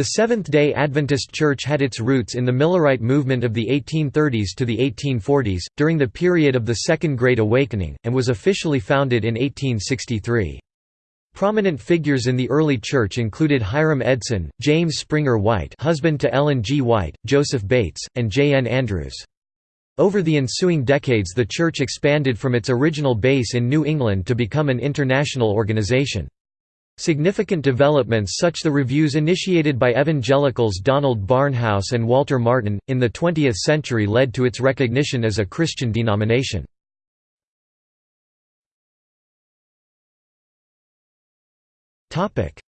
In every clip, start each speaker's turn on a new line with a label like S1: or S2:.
S1: The Seventh-day Adventist Church had its roots in the Millerite movement of the 1830s to the 1840s, during the period of the Second Great Awakening, and was officially founded in 1863. Prominent figures in the early church included Hiram Edson, James Springer White husband to Ellen G. White, Joseph Bates, and J. N. Andrews. Over the ensuing decades the church expanded from its original base in New England to become an international organization. Significant developments such the reviews initiated by evangelicals Donald Barnhouse and Walter Martin, in the 20th century led to its recognition as a Christian denomination.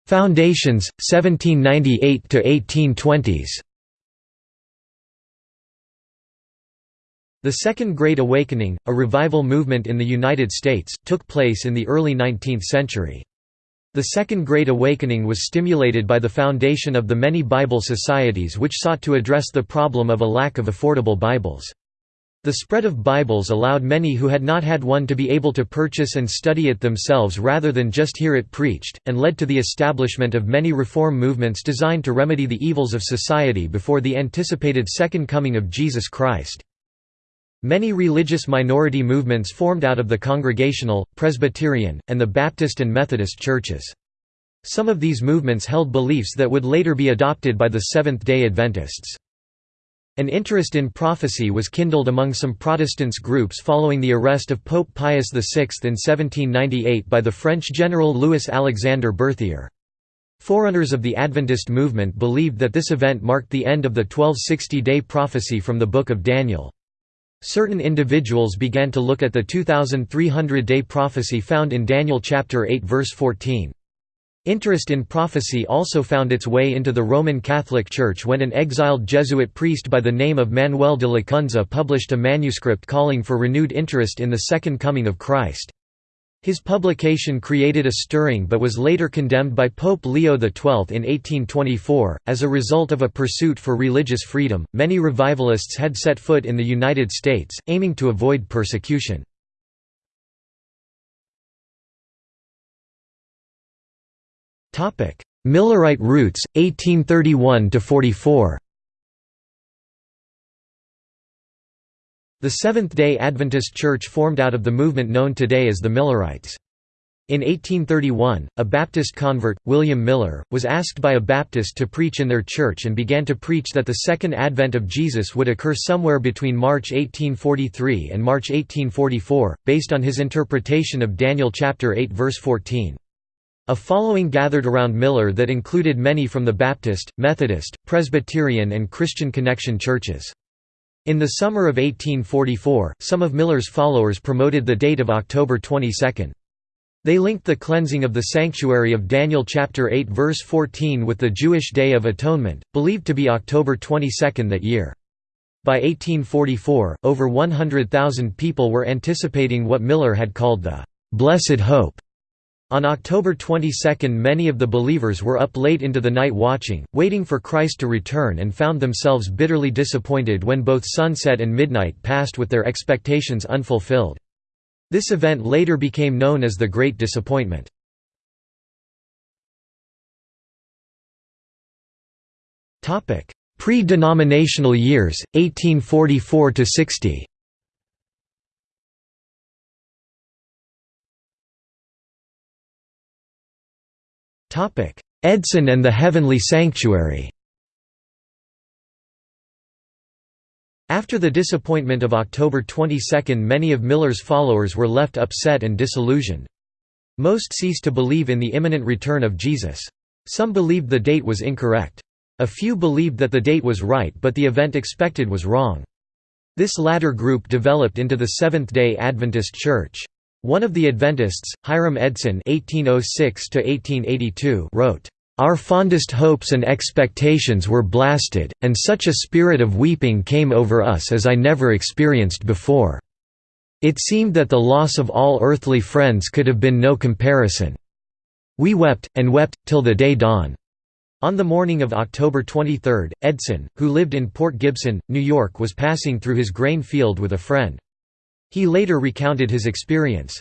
S1: Foundations, 1798–1820s The Second Great Awakening, a revival movement in the United States, took place in the early 19th century. The Second Great Awakening was stimulated by the foundation of the many Bible societies which sought to address the problem of a lack of affordable Bibles. The spread of Bibles allowed many who had not had one to be able to purchase and study it themselves rather than just hear it preached, and led to the establishment of many reform movements designed to remedy the evils of society before the anticipated second coming of Jesus Christ. Many religious minority movements formed out of the Congregational, Presbyterian, and the Baptist and Methodist churches. Some of these movements held beliefs that would later be adopted by the Seventh-day Adventists. An interest in prophecy was kindled among some Protestants groups following the arrest of Pope Pius VI in 1798 by the French general Louis-Alexandre Berthier. Forerunners of the Adventist movement believed that this event marked the end of the 1260-day prophecy from the Book of Daniel. Certain individuals began to look at the 2300-day prophecy found in Daniel chapter 8 verse 14. Interest in prophecy also found its way into the Roman Catholic Church when an exiled Jesuit priest by the name of Manuel de Lacunza published a manuscript calling for renewed interest in the Second Coming of Christ. His publication created a stirring but was later condemned by Pope Leo XII in 1824. As a result of a pursuit for religious freedom, many revivalists had set foot in the United States, aiming to avoid persecution. Millerite roots, 1831 The Seventh-day Adventist Church formed out of the movement known today as the Millerites. In 1831, a Baptist convert, William Miller, was asked by a Baptist to preach in their church and began to preach that the second advent of Jesus would occur somewhere between March 1843 and March 1844, based on his interpretation of Daniel chapter 8 verse 14. A following gathered around Miller that included many from the Baptist, Methodist, Presbyterian and Christian Connection churches. In the summer of 1844, some of Miller's followers promoted the date of October 22. They linked the cleansing of the sanctuary of Daniel chapter 8 verse 14 with the Jewish Day of Atonement, believed to be October 22 that year. By 1844, over 100,000 people were anticipating what Miller had called the «blessed hope» On October 22 many of the believers were up late into the night watching, waiting for Christ to return and found themselves bitterly disappointed when both sunset and midnight passed with their expectations unfulfilled. This event later became known as the Great Disappointment. Pre-denominational years, 1844–60 Edson and the Heavenly Sanctuary After the disappointment of October 22 many of Miller's followers were left upset and disillusioned. Most ceased to believe in the imminent return of Jesus. Some believed the date was incorrect. A few believed that the date was right but the event expected was wrong. This latter group developed into the Seventh-day Adventist Church. One of the Adventists, Hiram Edson (1806–1882), wrote, "Our fondest hopes and expectations were blasted, and such a spirit of weeping came over us as I never experienced before. It seemed that the loss of all earthly friends could have been no comparison. We wept, and wept, till the day dawned." On the morning of October 23, Edson, who lived in Port Gibson, New York was passing through his grain field with a friend. He later recounted his experience.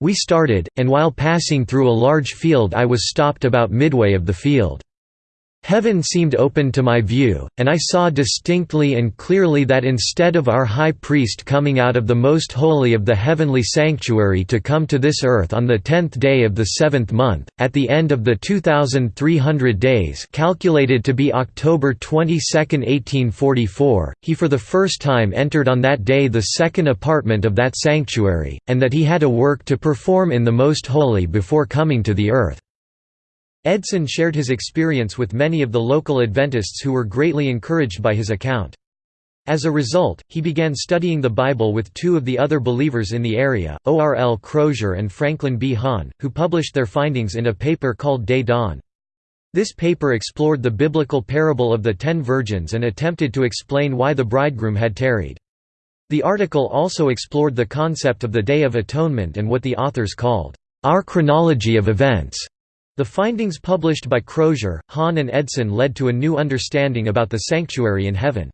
S1: We started, and while passing through a large field I was stopped about midway of the field. Heaven seemed open to my view, and I saw distinctly and clearly that instead of our high priest coming out of the most holy of the heavenly sanctuary to come to this earth on the tenth day of the seventh month, at the end of the 2,300 days calculated to be October 22, 1844, he for the first time entered on that day the second apartment of that sanctuary, and that he had a work to perform in the most holy before coming to the earth. Edson shared his experience with many of the local Adventists who were greatly encouraged by his account. As a result, he began studying the Bible with two of the other believers in the area, O.R.L. Crozier and Franklin B. Hahn, who published their findings in a paper called Day Dawn. This paper explored the biblical parable of the ten virgins and attempted to explain why the bridegroom had tarried. The article also explored the concept of the Day of Atonement and what the authors called, "...our chronology of events." The findings published by Crozier, Hahn and Edson led to a new understanding about the sanctuary in heaven.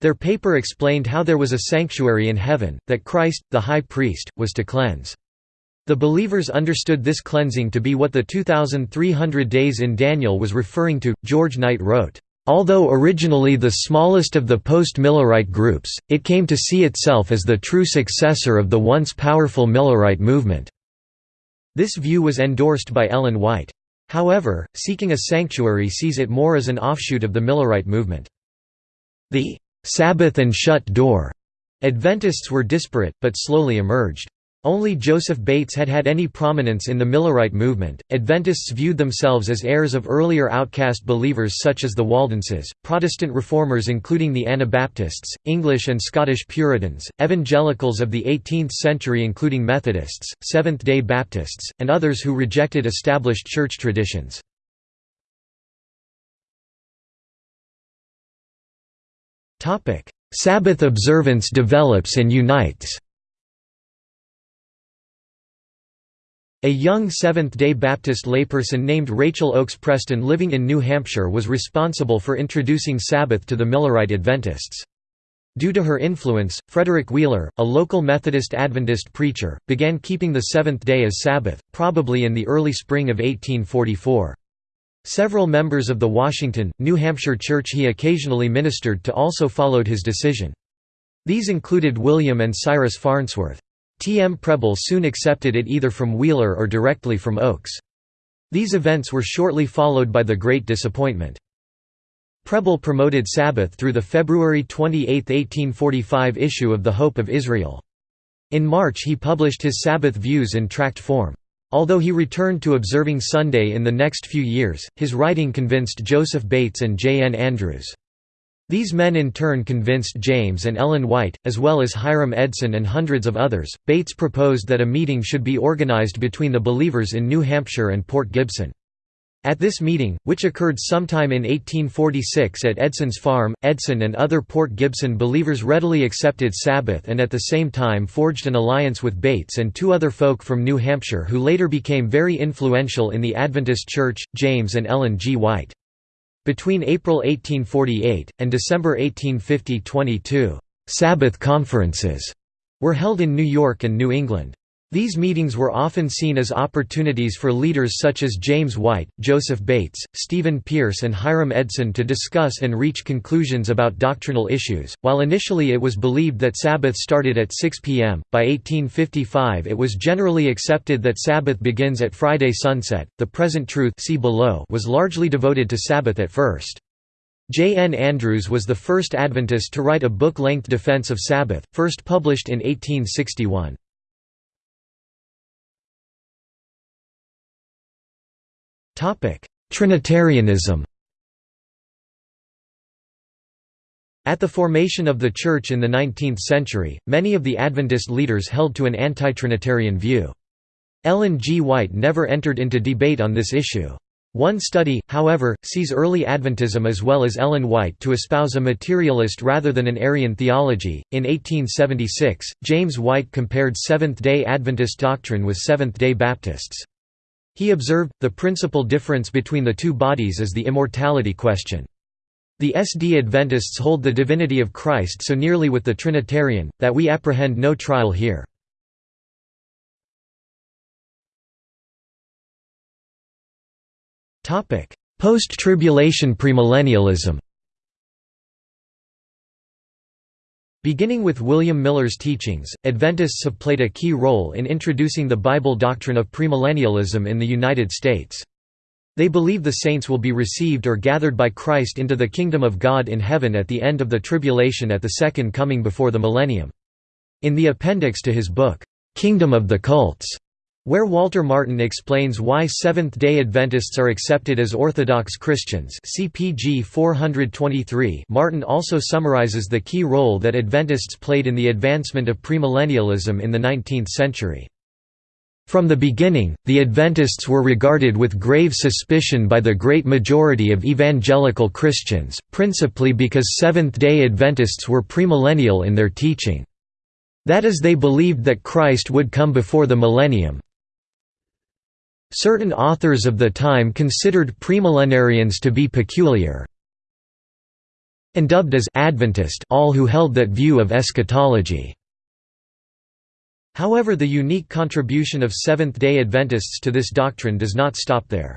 S1: Their paper explained how there was a sanctuary in heaven, that Christ, the high priest, was to cleanse. The believers understood this cleansing to be what the 2,300 days in Daniel was referring to. George Knight wrote, Although originally the smallest of the post-Millerite groups, it came to see itself as the true successor of the once powerful Millerite movement. This view was endorsed by Ellen White. However, seeking a sanctuary sees it more as an offshoot of the Millerite movement. The «Sabbath and shut door» Adventists were disparate, but slowly emerged. Only Joseph Bates had had any prominence in the Millerite movement. Adventists viewed themselves as heirs of earlier outcast believers such as the Waldenses, Protestant reformers including the Anabaptists, English and Scottish Puritans, evangelicals of the 18th century including Methodists, Seventh-day Baptists, and others who rejected established church traditions. Sabbath observance develops and unites A young Seventh-day Baptist layperson named Rachel Oakes Preston living in New Hampshire was responsible for introducing Sabbath to the Millerite Adventists. Due to her influence, Frederick Wheeler, a local Methodist Adventist preacher, began keeping the seventh day as Sabbath, probably in the early spring of 1844. Several members of the Washington, New Hampshire church he occasionally ministered to also followed his decision. These included William and Cyrus Farnsworth. T. M. Preble soon accepted it either from Wheeler or directly from Oakes. These events were shortly followed by the Great Disappointment. Preble promoted Sabbath through the February 28, 1845 issue of The Hope of Israel. In March he published his Sabbath views in tract form. Although he returned to observing Sunday in the next few years, his writing convinced Joseph Bates and J. N. Andrews. These men in turn convinced James and Ellen White, as well as Hiram Edson and hundreds of others. Bates proposed that a meeting should be organized between the believers in New Hampshire and Port Gibson. At this meeting, which occurred sometime in 1846 at Edson's farm, Edson and other Port Gibson believers readily accepted Sabbath and at the same time forged an alliance with Bates and two other folk from New Hampshire who later became very influential in the Adventist Church, James and Ellen G. White. Between April 1848, and December 1850 22 «Sabbath conferences» were held in New York and New England. These meetings were often seen as opportunities for leaders such as James White, Joseph Bates, Stephen Pierce and Hiram Edson to discuss and reach conclusions about doctrinal issues. While initially it was believed that Sabbath started at 6 p.m., by 1855 it was generally accepted that Sabbath begins at Friday sunset. The present truth see below was largely devoted to Sabbath at first. J. N. Andrews was the first Adventist to write a book-length defense of Sabbath, first published in 1861. Trinitarianism At the formation of the Church in the 19th century, many of the Adventist leaders held to an anti-Trinitarian view. Ellen G. White never entered into debate on this issue. One study, however, sees early Adventism as well as Ellen White to espouse a materialist rather than an Arian theology. In 1876, James White compared Seventh day Adventist doctrine with Seventh day Baptists. He observed, the principal difference between the two bodies is the immortality question. The SD Adventists hold the divinity of Christ so nearly with the Trinitarian, that we apprehend no trial here. Post-tribulation premillennialism Beginning with William Miller's teachings, Adventists have played a key role in introducing the Bible doctrine of premillennialism in the United States. They believe the saints will be received or gathered by Christ into the kingdom of God in heaven at the end of the tribulation at the second coming before the millennium. In the appendix to his book, Kingdom of the Cults, where Walter Martin explains why Seventh-day Adventists are accepted as Orthodox Christians CPG 423 Martin also summarizes the key role that Adventists played in the advancement of premillennialism in the 19th century. From the beginning, the Adventists were regarded with grave suspicion by the great majority of evangelical Christians, principally because Seventh-day Adventists were premillennial in their teaching. That is they believed that Christ would come before the millennium, Certain authors of the time considered premillenarians to be peculiar and dubbed as Adventist all who held that view of eschatology. However the unique contribution of Seventh-day Adventists to this doctrine does not stop there.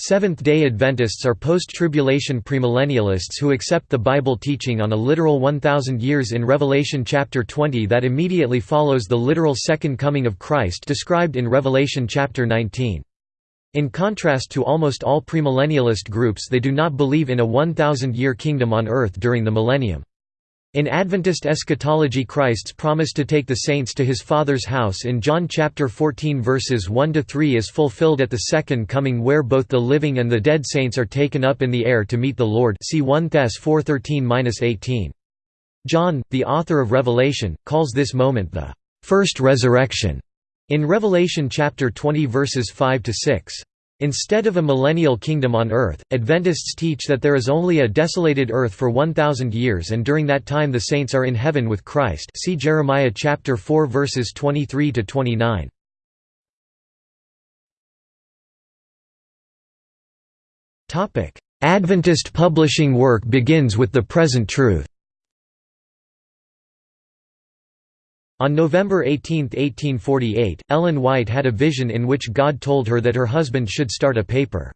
S1: Seventh-day Adventists are post-tribulation premillennialists who accept the Bible teaching on a literal 1,000 years in Revelation chapter 20 that immediately follows the literal second coming of Christ described in Revelation chapter 19. In contrast to almost all premillennialist groups they do not believe in a 1,000-year kingdom on earth during the millennium. In Adventist eschatology Christ's promise to take the saints to his Father's house in John chapter 14 verses 1 to 3 is fulfilled at the second coming where both the living and the dead saints are taken up in the air to meet the Lord see 1 Thess 4:13-18. John, the author of Revelation, calls this moment the first resurrection in Revelation chapter 20 verses 5 to 6. Instead of a millennial kingdom on earth, Adventists teach that there is only a desolated earth for 1000 years and during that time the saints are in heaven with Christ. See Jeremiah chapter 4 verses 23 to 29. Topic: Adventist publishing work begins with the present truth. On November 18, 1848, Ellen White had a vision in which God told her that her husband should start a paper.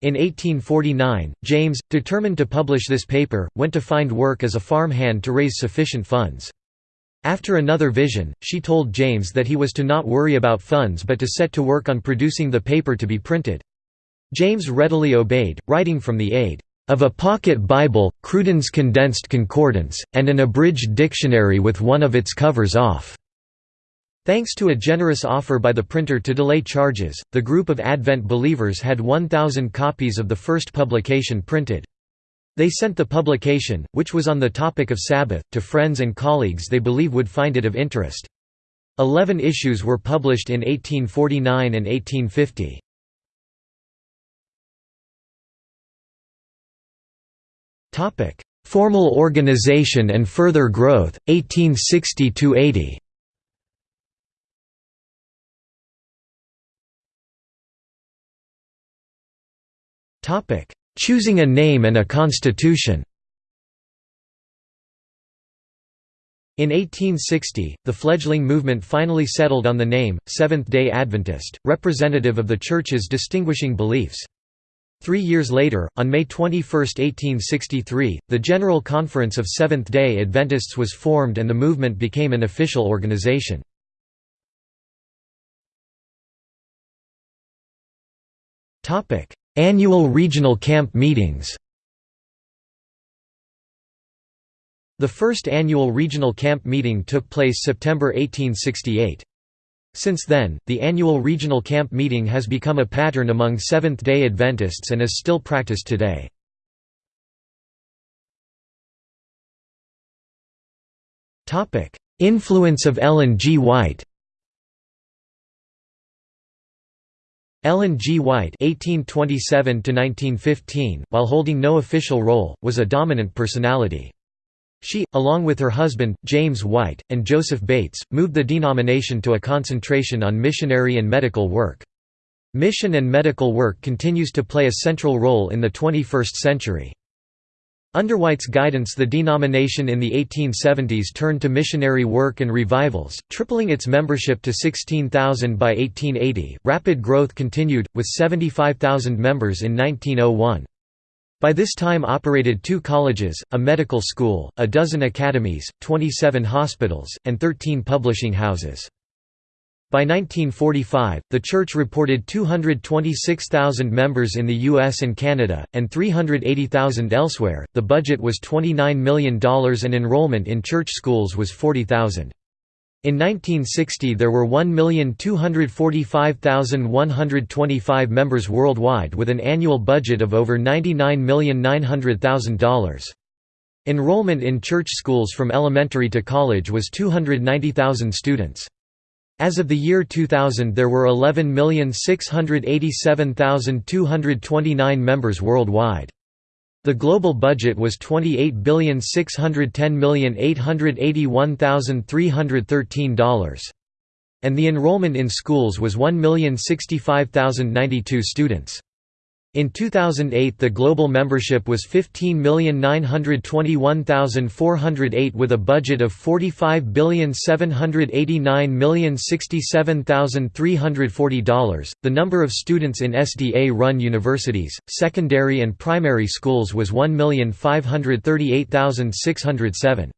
S1: In 1849, James, determined to publish this paper, went to find work as a farm hand to raise sufficient funds. After another vision, she told James that he was to not worry about funds but to set to work on producing the paper to be printed. James readily obeyed, writing from the aid of a pocket Bible, Cruden's Condensed Concordance, and an abridged dictionary with one of its covers off. Thanks to a generous offer by the printer to delay charges, the group of Advent believers had 1,000 copies of the first publication printed. They sent the publication, which was on the topic of Sabbath, to friends and colleagues they believe would find it of interest. Eleven issues were published in 1849 and 1850. Formal organization and further growth, 1860–80 Choosing a name and a constitution. In 1860, the fledgling movement finally settled on the name, Seventh-day Adventist, representative of the Church's distinguishing beliefs. Three years later, on May 21, 1863, the General Conference of Seventh-day Adventists was formed and the movement became an official organization. Annual regional camp meetings The first annual regional camp meeting took place September 1868. Since then, the annual regional camp meeting has become a pattern among Seventh-day Adventists and is still practiced today. Influence of Ellen G. White Ellen G. White (1827–1915), while holding no official role, was a dominant personality. She, along with her husband, James White, and Joseph Bates, moved the denomination to a concentration on missionary and medical work. Mission and medical work continues to play a central role in the 21st century. Under White's guidance the denomination in the 1870s turned to missionary work and revivals, tripling its membership to 16,000 by 1880. Rapid growth continued, with 75,000 members in 1901. By this time operated two colleges, a medical school, a dozen academies, 27 hospitals, and 13 publishing houses. By 1945, the church reported 226,000 members in the US and Canada, and 380,000 elsewhere. The budget was $29 million and enrollment in church schools was 40,000. In 1960 there were 1,245,125 members worldwide with an annual budget of over $99,900,000. Enrollment in church schools from elementary to college was 290,000 students. As of the year 2000 there were 11,687,229 members worldwide. The global budget was $28,610,881,313. And the enrollment in schools was 1,065,092 students. In 2008 the global membership was 15,921,408 with a budget of $45,789,067,340. The number of students in SDA-run universities, secondary and primary schools was 1,538,607.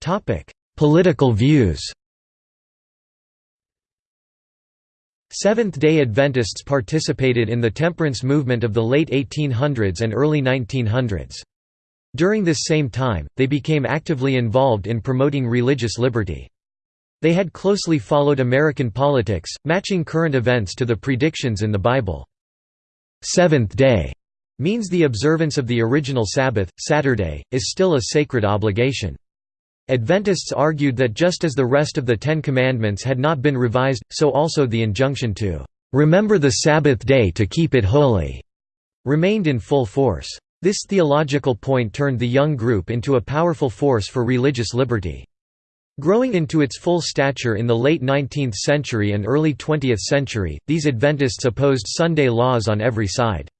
S1: Topic: Political views Seventh-day Adventists participated in the temperance movement of the late 1800s and early 1900s. During this same time, they became actively involved in promoting religious liberty. They had closely followed American politics, matching current events to the predictions in the Bible. Seventh day means the observance of the original Sabbath, Saturday, is still a sacred obligation. Adventists argued that just as the rest of the Ten Commandments had not been revised, so also the injunction to "'Remember the Sabbath day to keep it holy' remained in full force. This theological point turned the young group into a powerful force for religious liberty. Growing into its full stature in the late 19th century and early 20th century, these Adventists opposed Sunday laws on every side.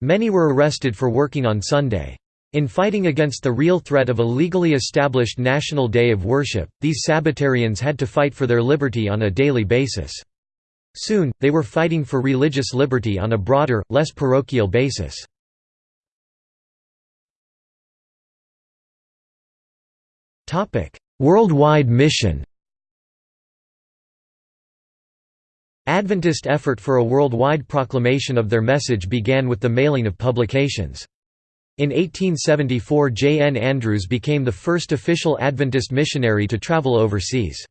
S1: Many were arrested for working on Sunday. In fighting against the real threat of a legally established national day of worship, these Sabbatarians had to fight for their liberty on a daily basis. Soon, they were fighting for religious liberty on a broader, less parochial basis. Worldwide mission Adventist effort for a worldwide proclamation of their message began with the mailing of publications. In 1874 J. N. Andrews became the first official Adventist missionary to travel overseas.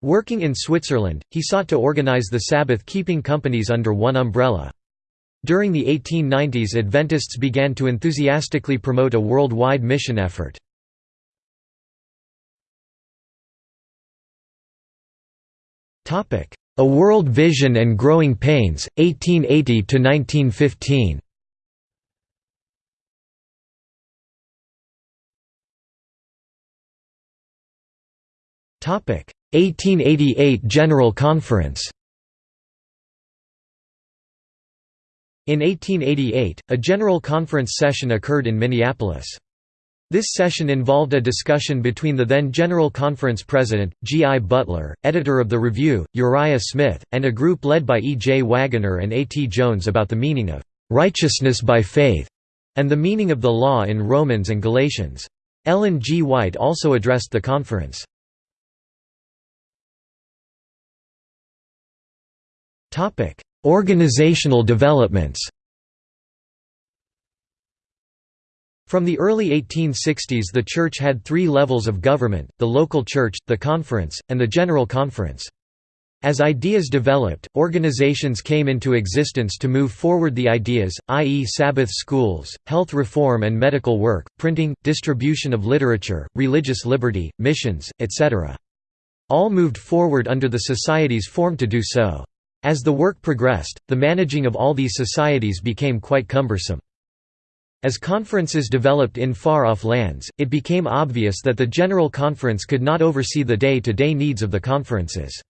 S1: Working in Switzerland, he sought to organize the Sabbath-keeping companies under one umbrella. During the 1890s Adventists began to enthusiastically promote a worldwide mission effort. A World Vision and Growing Pains, 1880–1915 1888 General Conference In 1888, a General Conference session occurred in Minneapolis. This session involved a discussion between the then General Conference President, G. I. Butler, editor of the Review, Uriah Smith, and a group led by E. J. Waggoner and A. T. Jones about the meaning of "'righteousness by faith' and the meaning of the law in Romans and Galatians. Ellen G. White also addressed the conference. Topic: Organizational developments. From the early 1860s the church had three levels of government, the local church, the conference, and the general conference. As ideas developed, organizations came into existence to move forward the ideas, i.e. Sabbath schools, health reform and medical work, printing, distribution of literature, religious liberty, missions, etc. All moved forward under the societies formed to do so. As the work progressed, the managing of all these societies became quite cumbersome. As conferences developed in far-off lands, it became obvious that the General Conference could not oversee the day-to-day -day needs of the conferences.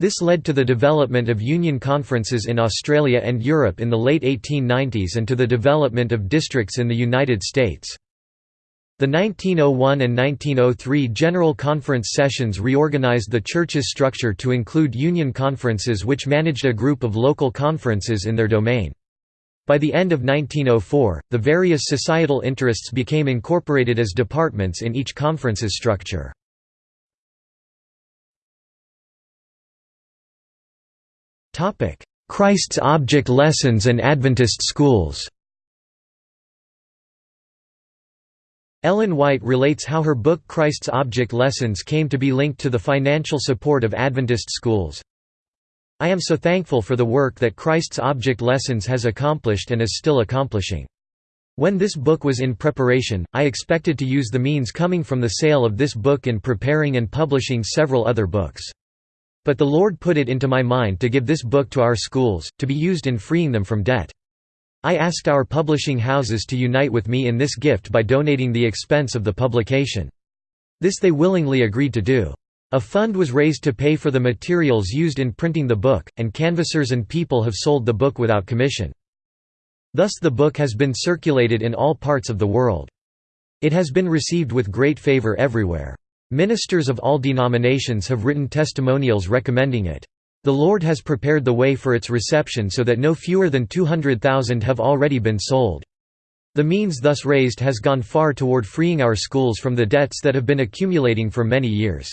S1: This led to the development of union conferences in Australia and Europe in the late 1890s and to the development of districts in the United States. The 1901 and 1903 General Conference sessions reorganized the Church's structure to include union conferences which managed a group of local conferences in their domain. By the end of 1904, the various societal interests became incorporated as departments in each conference's structure. Christ's Object Lessons and Adventist schools Ellen White relates how her book Christ's Object Lessons came to be linked to the financial support of Adventist schools. I am so thankful for the work that Christ's Object Lessons has accomplished and is still accomplishing. When this book was in preparation, I expected to use the means coming from the sale of this book in preparing and publishing several other books. But the Lord put it into my mind to give this book to our schools, to be used in freeing them from debt. I asked our publishing houses to unite with me in this gift by donating the expense of the publication. This they willingly agreed to do. A fund was raised to pay for the materials used in printing the book, and canvassers and people have sold the book without commission. Thus the book has been circulated in all parts of the world. It has been received with great favor everywhere. Ministers of all denominations have written testimonials recommending it. The Lord has prepared the way for its reception so that no fewer than 200,000 have already been sold. The means thus raised has gone far toward freeing our schools from the debts that have been accumulating for many years.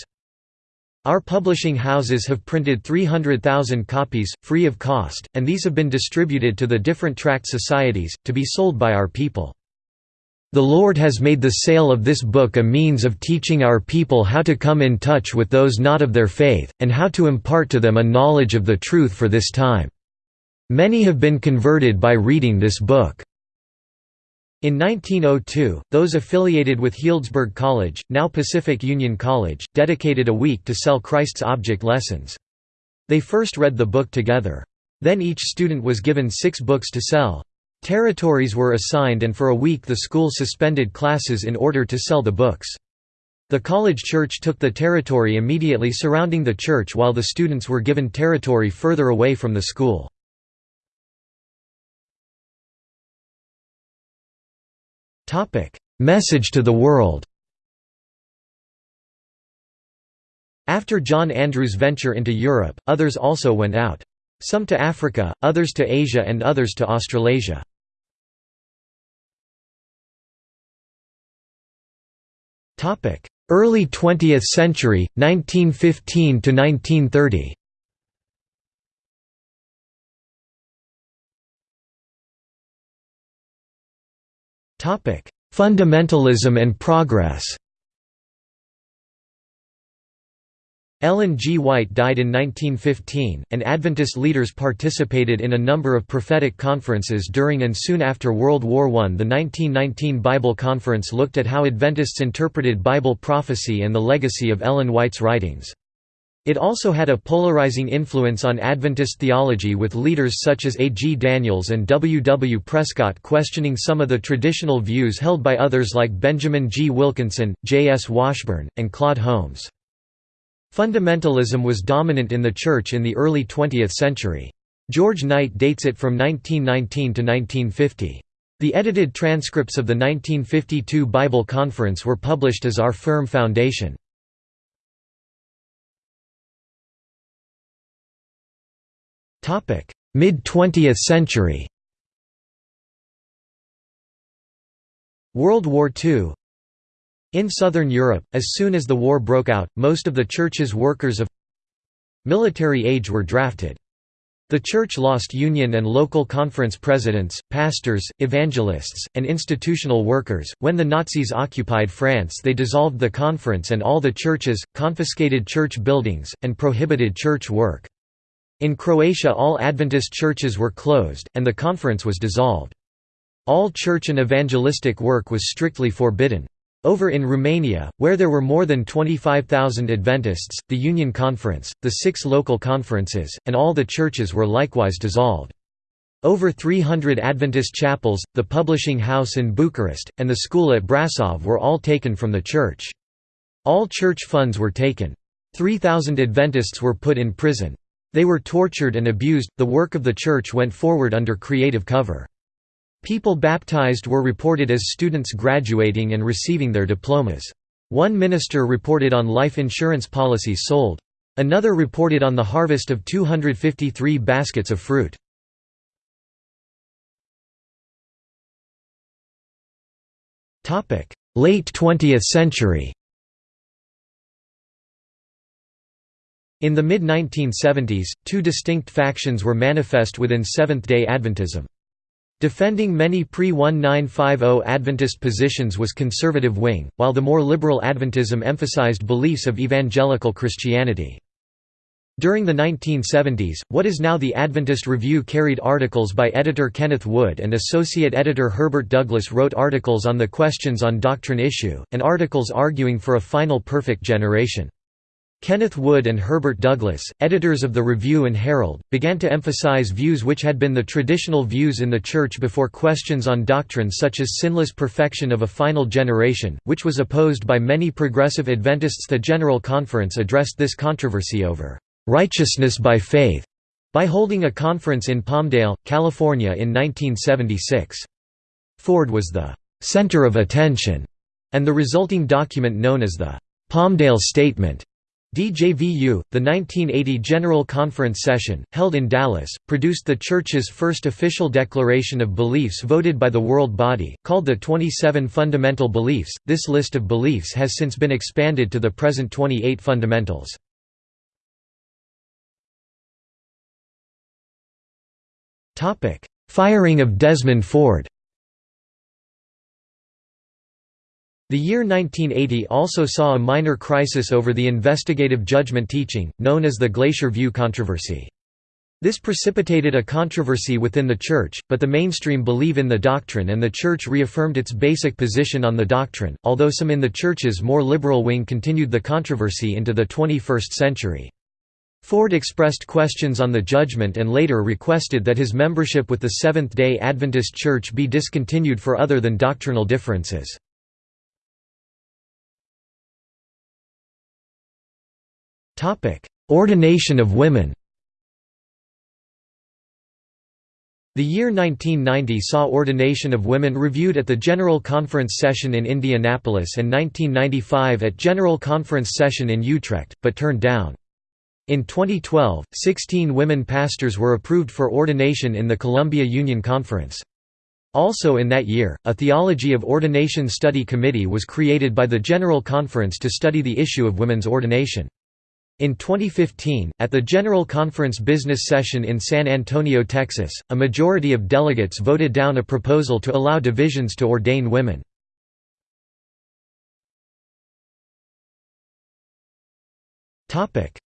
S1: Our publishing houses have printed 300,000 copies, free of cost, and these have been distributed to the different tract societies, to be sold by our people. The Lord has made the sale of this book a means of teaching our people how to come in touch with those not of their faith, and how to impart to them a knowledge of the truth for this time. Many have been converted by reading this book. In 1902, those affiliated with Healdsburg College, now Pacific Union College, dedicated a week to sell Christ's Object Lessons. They first read the book together. Then each student was given six books to sell. Territories were assigned and for a week the school suspended classes in order to sell the books. The college church took the territory immediately surrounding the church while the students were given territory further away from the school. Message to the world After John Andrews' venture into Europe, others also went out. Some to Africa, others to Asia and others to Australasia. Early 20th century, 1915 to 1930. Topic: Fundamentalism and progress. Ellen G. White died in 1915, and Adventist leaders participated in a number of prophetic conferences during and soon after World War I. The 1919 Bible Conference looked at how Adventists interpreted Bible prophecy and the legacy of Ellen White's writings. It also had a polarizing influence on Adventist theology with leaders such as A. G. Daniells and W. W. Prescott questioning some of the traditional views held by others like Benjamin G. Wilkinson, J. S. Washburn, and Claude Holmes. Fundamentalism was dominant in the Church in the early 20th century. George Knight dates it from 1919 to 1950. The edited transcripts of the 1952 Bible Conference were published as Our Firm Foundation. Mid-20th century World War II in Southern Europe, as soon as the war broke out, most of the Church's workers of military age were drafted. The Church lost union and local conference presidents, pastors, evangelists, and institutional workers. When the Nazis occupied France, they dissolved the conference and all the churches, confiscated church buildings, and prohibited church work. In Croatia, all Adventist churches were closed, and the conference was dissolved. All church and evangelistic work was strictly forbidden. Over in Romania, where there were more than 25,000 Adventists, the Union Conference, the six local conferences, and all the churches were likewise dissolved. Over 300 Adventist chapels, the publishing house in Bucharest, and the school at Brasov were all taken from the church. All church funds were taken. 3,000 Adventists were put in prison. They were tortured and abused. The work of the church went forward under creative cover. People baptized were reported as students graduating and receiving their diplomas. One minister reported on life insurance policies sold. Another reported on the harvest of 253 baskets of fruit. Late 20th century In the mid-1970s, two distinct factions were manifest within Seventh-day Adventism. Defending many pre-1950 Adventist positions was conservative wing, while the more liberal Adventism emphasized beliefs of evangelical Christianity. During the 1970s, what is now the Adventist Review carried articles by editor Kenneth Wood and associate editor Herbert Douglass wrote articles on the questions on doctrine issue, and articles arguing for a final perfect generation. Kenneth Wood and Herbert Douglass, editors of the Review and Herald, began to emphasize views which had been the traditional views in the Church before questions on doctrine such as sinless perfection of a final generation, which was opposed by many progressive Adventists. The General Conference addressed this controversy over righteousness by faith by holding a conference in Palmdale, California in 1976. Ford was the center of attention, and the resulting document known as the Palmdale Statement DJVU, the 1980 General Conference session, held in Dallas, produced the Church's first official declaration of beliefs voted by the World Body, called the 27 Fundamental Beliefs. This list of beliefs has since been expanded to the present 28 fundamentals. Firing of Desmond Ford The year 1980 also saw a minor crisis over the investigative judgment teaching, known as the Glacier View controversy. This precipitated a controversy within the Church, but the mainstream believe in the doctrine and the Church reaffirmed its basic position on the doctrine, although some in the Church's more liberal wing continued the controversy into the 21st century. Ford expressed questions on the judgment and later requested that his membership with the Seventh-day Adventist Church be discontinued for other than doctrinal differences. Ordination of women The year 1990 saw ordination of women reviewed at the General Conference session in Indianapolis and 1995 at General Conference session in Utrecht, but turned down. In 2012, 16 women pastors were approved for ordination in the Columbia Union Conference. Also in that year, a Theology of Ordination Study Committee was created by the General Conference to study the issue of women's ordination. In 2015, at the General Conference business session in San Antonio, Texas, a majority of delegates voted down a proposal to allow divisions to ordain women.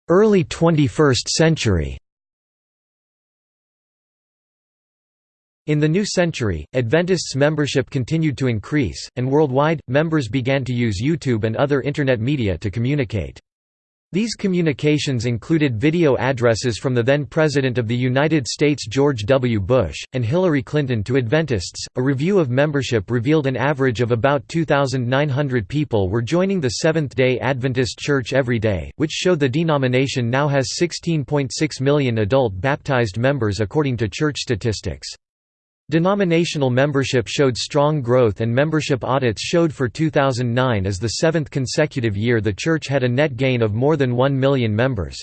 S1: Early 21st century In the new century, Adventists' membership continued to increase, and worldwide, members began to use YouTube and other Internet media to communicate. These communications included video addresses from the then President of the United States George W. Bush, and Hillary Clinton to Adventists. A review of membership revealed an average of about 2,900 people were joining the Seventh day Adventist Church every day, which showed the denomination now has 16.6 million adult baptized members according to church statistics. Denominational membership showed strong growth and membership audits showed for 2009 as the seventh consecutive year the church had a net gain of more than 1 million members.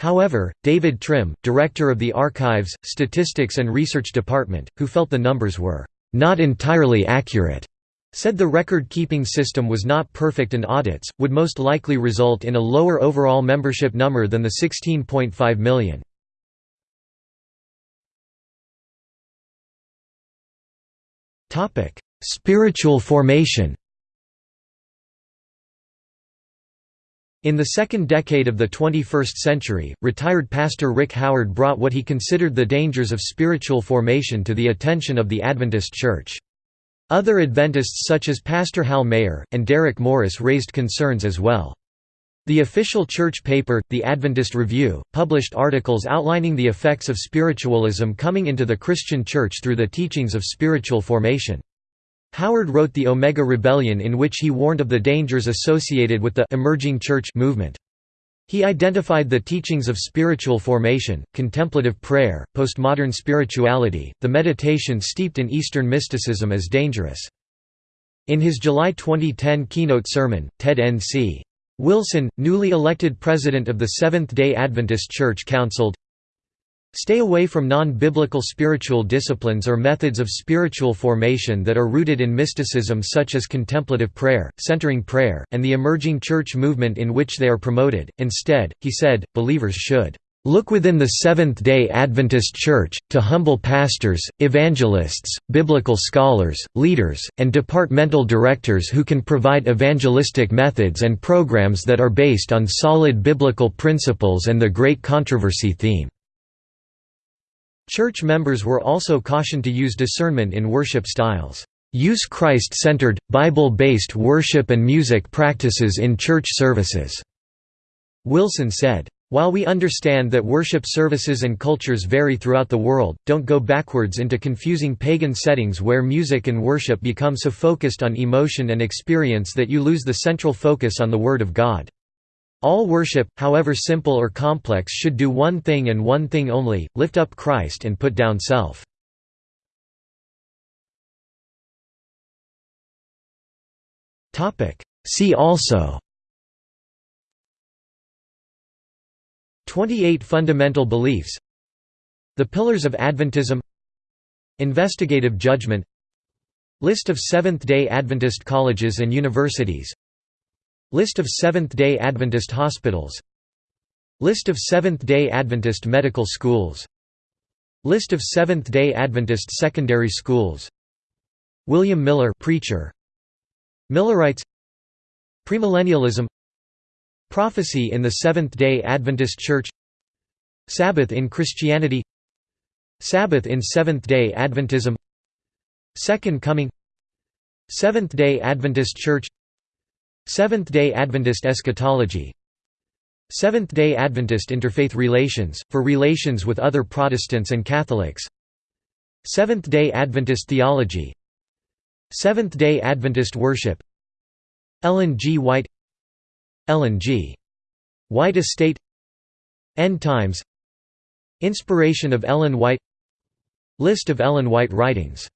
S1: However, David Trim, director of the Archives, Statistics and Research Department, who felt the numbers were not entirely accurate, said the record-keeping system was not perfect and audits, would most likely result in a lower overall membership number than the 16.5 million. Spiritual formation In the second decade of the 21st century, retired pastor Rick Howard brought what he considered the dangers of spiritual formation to the attention of the Adventist Church. Other Adventists such as Pastor Hal Mayer, and Derek Morris raised concerns as well. The official church paper, the Adventist Review, published articles outlining the effects of spiritualism coming into the Christian church through the teachings of spiritual formation. Howard wrote the Omega Rebellion in which he warned of the dangers associated with the «emerging church» movement. He identified the teachings of spiritual formation, contemplative prayer, postmodern spirituality, the meditation steeped in Eastern mysticism as dangerous. In his July 2010 keynote sermon, Ted N.C. Wilson, newly elected president of the Seventh-day Adventist Church counseled, Stay away from non-biblical spiritual disciplines or methods of spiritual formation that are rooted in mysticism such as contemplative prayer, centering prayer, and the emerging church movement in which they are promoted. Instead, he said, believers should Look within the Seventh-day Adventist Church, to humble pastors, evangelists, biblical scholars, leaders, and departmental directors who can provide evangelistic methods and programs that are based on solid biblical principles and the great controversy theme. Church members were also cautioned to use discernment in worship styles. Use Christ-centered, Bible-based worship and music practices in church services." Wilson said. While we understand that worship services and cultures vary throughout the world, don't go backwards into confusing pagan settings where music and worship become so focused on emotion and experience that you lose the central focus on the Word of God. All worship, however simple or complex should do one thing and one thing only, lift up Christ and put down self. See also 28 Fundamental Beliefs. The Pillars of Adventism. Investigative Judgment. List of Seventh-day Adventist colleges and universities. List of Seventh-day Adventist hospitals. List of Seventh-day Adventist medical schools. List of Seventh-day Adventist secondary schools. William Miller preacher. Millerites Premillennialism Prophecy in the Seventh-day Adventist Church Sabbath in Christianity Sabbath in Seventh-day Adventism Second Coming Seventh-day Adventist Church Seventh-day Adventist eschatology Seventh-day Adventist interfaith relations, for relations with other Protestants and Catholics Seventh-day Adventist theology Seventh-day Adventist worship Ellen G. White Ellen G. White Estate. End Times. Inspiration of Ellen White. List of Ellen White writings